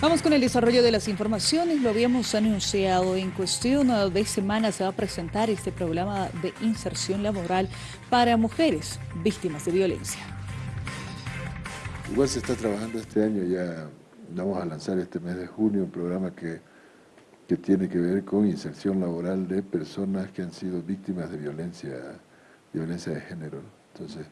Vamos con el desarrollo de las informaciones, lo habíamos anunciado, en cuestión de semanas se va a presentar este programa de inserción laboral para mujeres víctimas de violencia. Igual se está trabajando este año, ya vamos a lanzar este mes de junio un programa que, que tiene que ver con inserción laboral de personas que han sido víctimas de violencia, violencia de género. Entonces,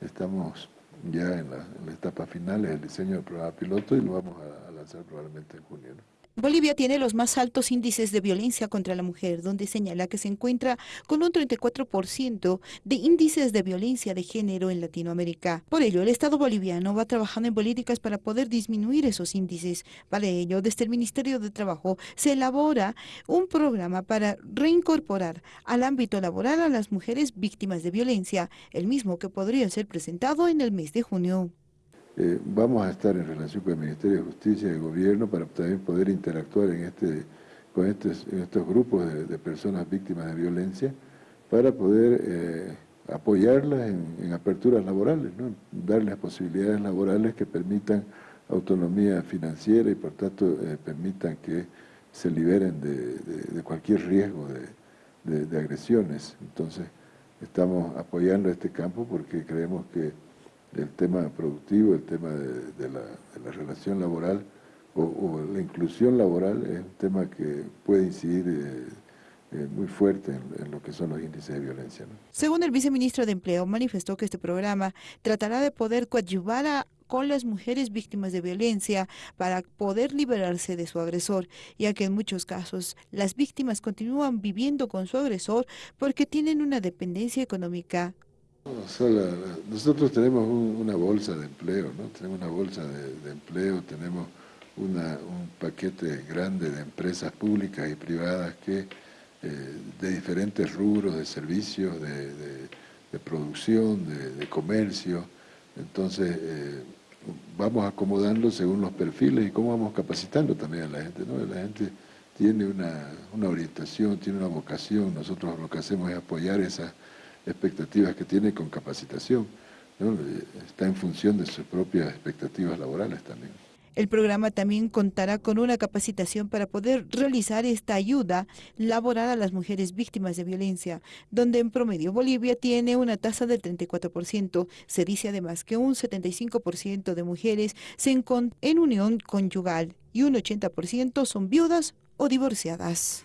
estamos ya en la, etapa final del diseño del programa piloto y lo vamos a, en junio. Bolivia tiene los más altos índices de violencia contra la mujer, donde señala que se encuentra con un 34% de índices de violencia de género en Latinoamérica. Por ello, el Estado boliviano va trabajando en políticas para poder disminuir esos índices. Para ello, desde el Ministerio de Trabajo se elabora un programa para reincorporar al ámbito laboral a las mujeres víctimas de violencia, el mismo que podría ser presentado en el mes de junio. Eh, vamos a estar en relación con el Ministerio de Justicia y el Gobierno para también poder interactuar en este, con estos, estos grupos de, personas víctimas de violencia para poder eh, apoyarlas en, aperturas laborales, darles posibilidades laborales que permitan autonomía financiera y por tanto eh, permitan que se liberen de, cualquier riesgo de agresiones. Entonces estamos apoyando este campo porque creemos que el tema productivo, el tema de, la, relación laboral o, la inclusión laboral es un tema que puede incidir eh, eh, muy fuerte en, lo que son los índices de violencia. Según el viceministro de Empleo, manifestó que este programa tratará de poder coadyuvar a con las mujeres víctimas de violencia para poder liberarse de su agresor, ya que en muchos casos las víctimas continúan viviendo con su agresor porque tienen una dependencia económica nosotros tenemos una bolsa de empleo, ¿no? tenemos una bolsa de, empleo, tenemos un paquete grande de empresas públicas y privadas que eh, de diferentes rubros de servicios, de, producción, de, comercio, entonces eh, vamos acomodando según los perfiles y cómo vamos capacitando también a la gente. ¿no? La gente tiene una, una orientación, tiene una vocación, nosotros lo que hacemos es apoyar esa expectativas que tiene con capacitación. Está en función de sus propias expectativas laborales también. El programa también contará con una capacitación para poder realizar esta ayuda laboral a las mujeres víctimas de violencia, donde en promedio Bolivia tiene una tasa del 34%. Se dice además que un 75% de mujeres se encuentran en unión conyugal y un 80% son viudas o divorciadas.